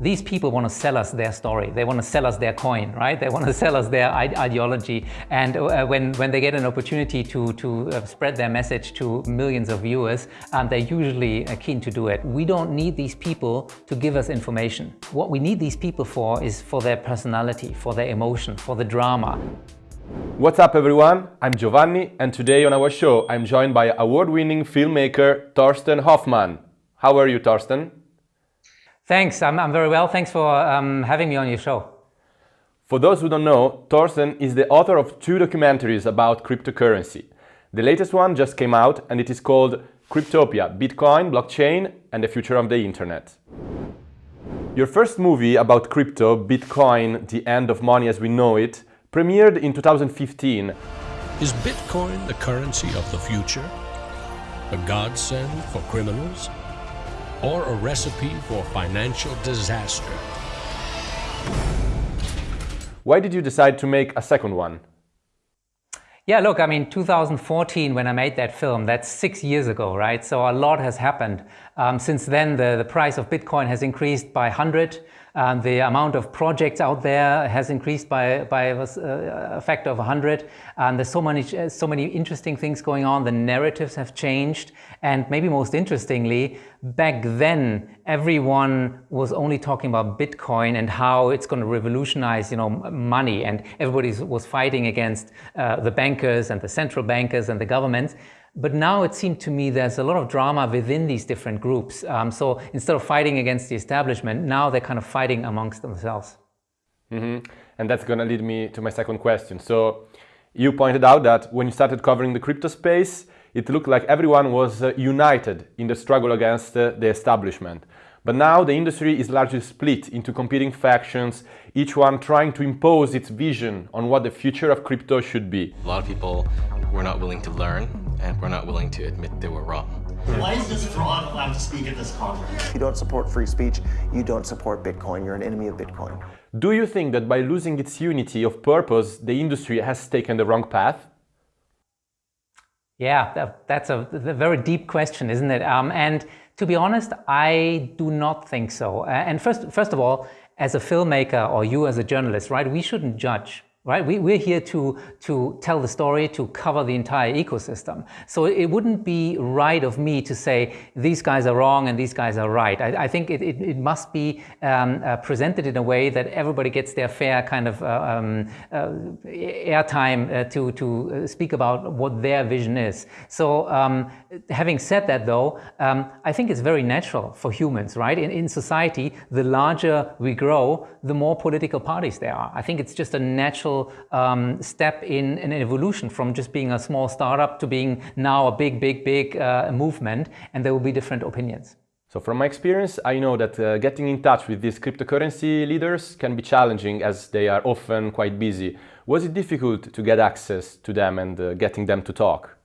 these people want to sell us their story. They want to sell us their coin, right? They want to sell us their ideology. And uh, when, when they get an opportunity to, to uh, spread their message to millions of viewers, um, they're usually uh, keen to do it. We don't need these people to give us information. What we need these people for is for their personality, for their emotion, for the drama. What's up everyone? I'm Giovanni and today on our show I'm joined by award-winning filmmaker Thorsten Hoffmann. How are you, Thorsten? Thanks, I'm, I'm very well. Thanks for um, having me on your show. For those who don't know, Thorsten is the author of two documentaries about cryptocurrency. The latest one just came out and it is called Cryptopia, Bitcoin, Blockchain and the Future of the Internet. Your first movie about crypto, Bitcoin, The End of Money as We Know It, premiered in 2015. Is Bitcoin the currency of the future? A godsend for criminals? Or a recipe for financial disaster. Why did you decide to make a second one? Yeah, look, I mean, 2014, when I made that film, that's six years ago, right? So a lot has happened. Um, since then, the, the price of Bitcoin has increased by 100. Um, the amount of projects out there has increased by, by a, a factor of 100. And there's so many, so many interesting things going on. The narratives have changed. And maybe most interestingly, back then, everyone was only talking about Bitcoin and how it's going to revolutionize, you know, money. And everybody was fighting against uh, the bankers and the central bankers and the governments. But now it seemed to me there's a lot of drama within these different groups. Um, so instead of fighting against the establishment, now they're kind of fighting amongst themselves. Mm -hmm. And that's going to lead me to my second question. So you pointed out that when you started covering the crypto space, it looked like everyone was uh, united in the struggle against uh, the establishment. But now the industry is largely split into competing factions, each one trying to impose its vision on what the future of crypto should be. A lot of people were not willing to learn and were not willing to admit they were wrong. Why is this fraud allowed to speak at this conference? If you don't support free speech, you don't support Bitcoin. You're an enemy of Bitcoin. Do you think that by losing its unity of purpose, the industry has taken the wrong path? Yeah, that, that's a, a, very deep question, isn't it? Um, and to be honest, I do not think so. And first, first of all, as a filmmaker or you as a journalist, right, we shouldn't judge right? We, we're here to, to tell the story, to cover the entire ecosystem. So it wouldn't be right of me to say these guys are wrong and these guys are right. I, I think it, it, it, must be um, uh, presented in a way that everybody gets their fair kind of uh, um, uh, airtime uh, to, to uh, speak about what their vision is. So um, having said that though, um, I think it's very natural for humans, right? In, in society, the larger we grow, the more political parties there are. I think it's just a natural um, step in, in, an evolution from just being a small startup to being now a big, big, big uh, movement, and there will be different opinions. So from my experience, I know that uh, getting in touch with these cryptocurrency leaders can be challenging as they are often quite busy. Was it difficult to get access to them and uh, getting them to talk?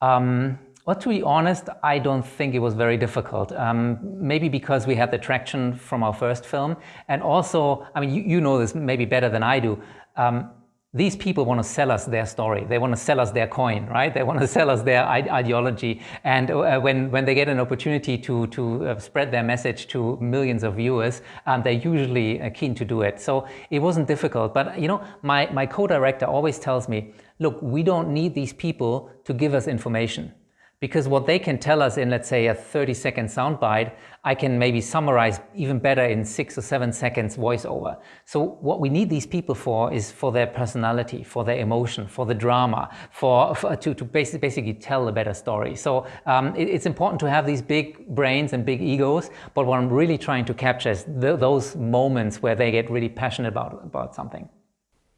Um, well, to be honest, I don't think it was very difficult. Um, maybe because we had the traction from our first film. And also, I mean, you, you know this maybe better than I do. Um, these people want to sell us their story. They want to sell us their coin, right? They want to sell us their ideology. And uh, when, when they get an opportunity to, to uh, spread their message to millions of viewers, um, they're usually uh, keen to do it. So it wasn't difficult. But, you know, my, my co-director always tells me, look, we don't need these people to give us information. Because what they can tell us in, let's say, a 30 second soundbite, I can maybe summarize even better in six or seven seconds voiceover. So what we need these people for is for their personality, for their emotion, for the drama, for, for to, to basically, basically tell a better story. So um, it, it's important to have these big brains and big egos, but what I'm really trying to capture is the, those moments where they get really passionate about, about something.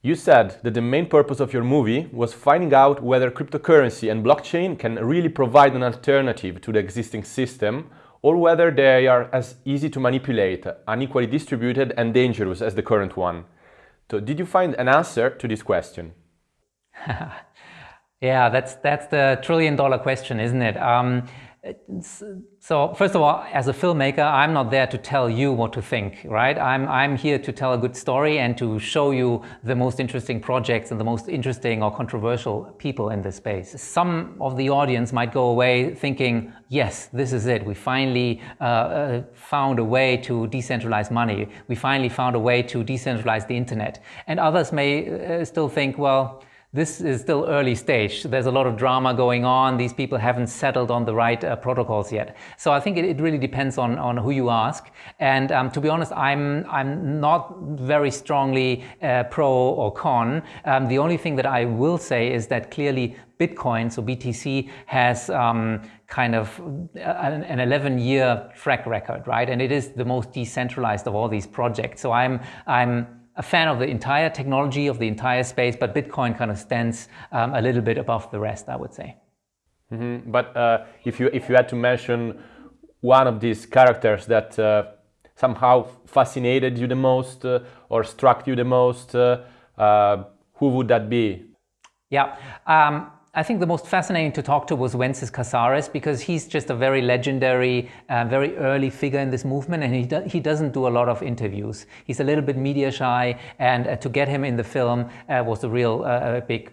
You said that the main purpose of your movie was finding out whether cryptocurrency and blockchain can really provide an alternative to the existing system or whether they are as easy to manipulate, unequally distributed and dangerous as the current one. So did you find an answer to this question? yeah, that's, that's the trillion dollar question, isn't it? Um, so first of all, as a filmmaker, I'm not there to tell you what to think, right? I'm, I'm here to tell a good story and to show you the most interesting projects and the most interesting or controversial people in this space. Some of the audience might go away thinking, yes, this is it. We finally uh, uh, found a way to decentralize money. We finally found a way to decentralize the internet. And others may uh, still think, well, this is still early stage. There's a lot of drama going on. These people haven't settled on the right uh, protocols yet. So I think it, it, really depends on, on who you ask. And um, to be honest, I'm, I'm not very strongly uh, pro or con. Um, the only thing that I will say is that clearly Bitcoin, so BTC, has um, kind of uh, an, an 11 year track record, right? And it is the most decentralized of all these projects. So I'm, I'm a fan of the entire technology, of the entire space, but Bitcoin kind of stands um, a little bit above the rest, I would say. Mm -hmm. But uh, if, you, if you had to mention one of these characters that uh, somehow fascinated you the most uh, or struck you the most, uh, uh, who would that be? Yeah. Um, I think the most fascinating to talk to was Wences Casares because he's just a very legendary, uh, very early figure in this movement and he, do he doesn't do a lot of interviews. He's a little bit media shy and uh, to get him in the film uh, was a real uh, big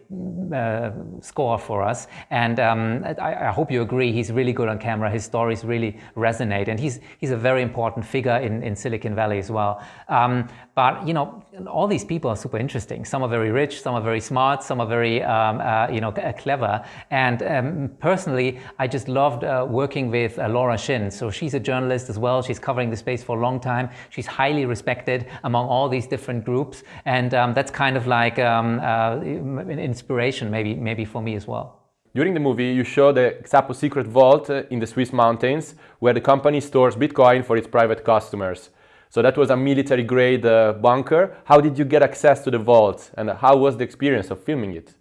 uh, score for us. And um, I, I, hope you agree, he's really good on camera. His stories really resonate and he's, he's a very important figure in, in Silicon Valley as well. Um, but, you know, all these people are super interesting. Some are very rich, some are very smart, some are very, um, uh, you know, clever. And um, personally, I just loved uh, working with uh, Laura Shin. So she's a journalist as well. She's covering the space for a long time. She's highly respected among all these different groups. And um, that's kind of like um, uh, an inspiration maybe, maybe for me as well. During the movie, you show the Xapo secret vault uh, in the Swiss mountains, where the company stores Bitcoin for its private customers. So that was a military grade uh, bunker. How did you get access to the vault and how was the experience of filming it?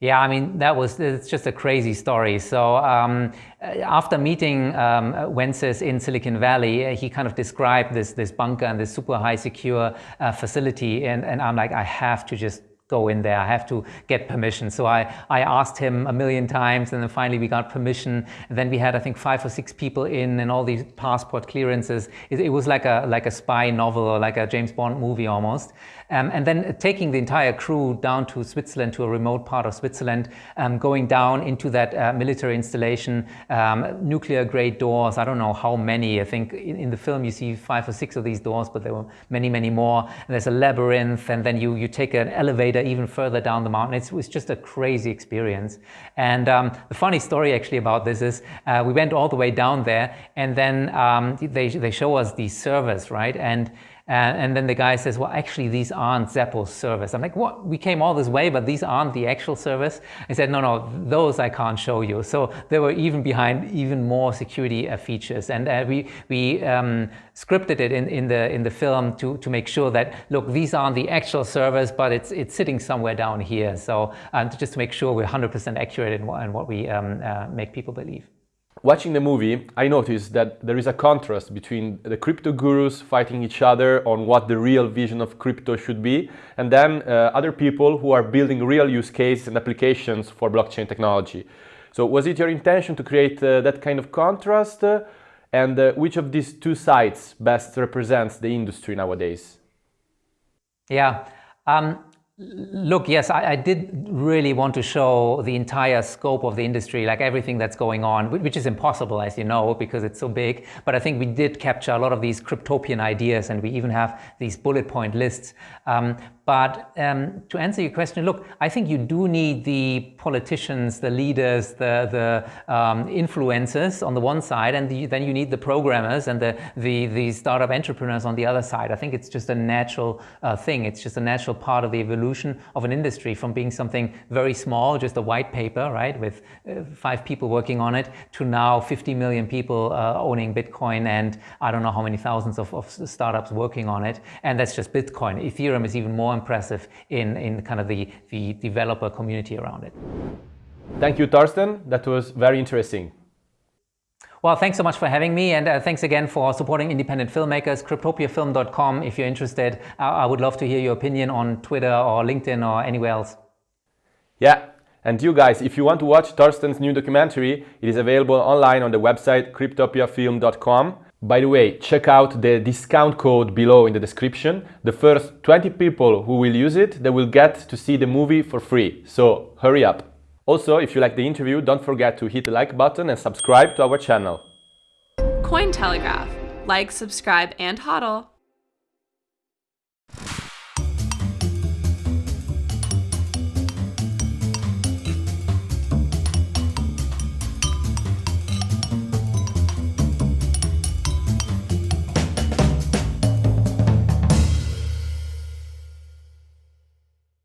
Yeah, I mean, that was, it's just a crazy story. So um, after meeting um, Wences in Silicon Valley, he kind of described this, this bunker and this super high secure uh, facility. And, and I'm like, I have to just go in there. I have to get permission. So I, I asked him a million times and then finally we got permission. And then we had, I think, five or six people in and all these passport clearances. It, it was like a, like a spy novel or like a James Bond movie almost. Um, and then taking the entire crew down to Switzerland, to a remote part of Switzerland, um, going down into that uh, military installation, um, nuclear grade doors, I don't know how many, I think in, in, the film you see five or six of these doors, but there were many, many more. And there's a labyrinth and then you, you take an elevator even further down the mountain. It's, was just a crazy experience. And um, the funny story actually about this is uh, we went all the way down there and then um, they, they show us these servers, right? And and, and, then the guy says, well, actually, these aren't Xapo's servers. I'm like, what? We came all this way, but these aren't the actual servers? I said, no, no, those I can't show you. So they were even behind even more security uh, features. And uh, we, we um, scripted it in, in, the, in the film to, to make sure that, look, these aren't the actual servers, but it's, it's sitting somewhere down here. So um, just to make sure we're 100% accurate in what, in what we um, uh, make people believe. Watching the movie, I noticed that there is a contrast between the crypto gurus fighting each other on what the real vision of crypto should be, and then uh, other people who are building real use cases and applications for blockchain technology. So was it your intention to create uh, that kind of contrast? Uh, and uh, which of these two sides best represents the industry nowadays? Yeah, um, Look, yes, I, I, did really want to show the entire scope of the industry, like everything that's going on, which is impossible, as you know, because it's so big. But I think we did capture a lot of these cryptopian ideas, and we even have these bullet point lists. Um, but um, to answer your question, look, I think you do need the politicians, the leaders, the, the um, influencers on the one side, and the, then you need the programmers and the, the, the startup entrepreneurs on the other side. I think it's just a natural uh, thing. It's just a natural part of the evolution of an industry from being something very small, just a white paper, right, with uh, five people working on it, to now 50 million people uh, owning Bitcoin and I don't know how many thousands of, of startups working on it. And that's just Bitcoin. Ethereum is even more impressive in, in kind of the, the developer community around it. Thank you, Thorsten. That was very interesting. Well, thanks so much for having me, and uh, thanks again for supporting independent filmmakers. Cryptopiafilm.com if you're interested. I, I would love to hear your opinion on Twitter or LinkedIn or anywhere else. Yeah, And you guys, if you want to watch Thorsten's new documentary, it is available online on the website cryptopiafilm.com. By the way, check out the discount code below in the description. The first 20 people who will use it, they will get to see the movie for free. So hurry up. Also, if you like the interview, don't forget to hit the like button and subscribe to our channel. Cointelegraph. Like, subscribe, and hodl.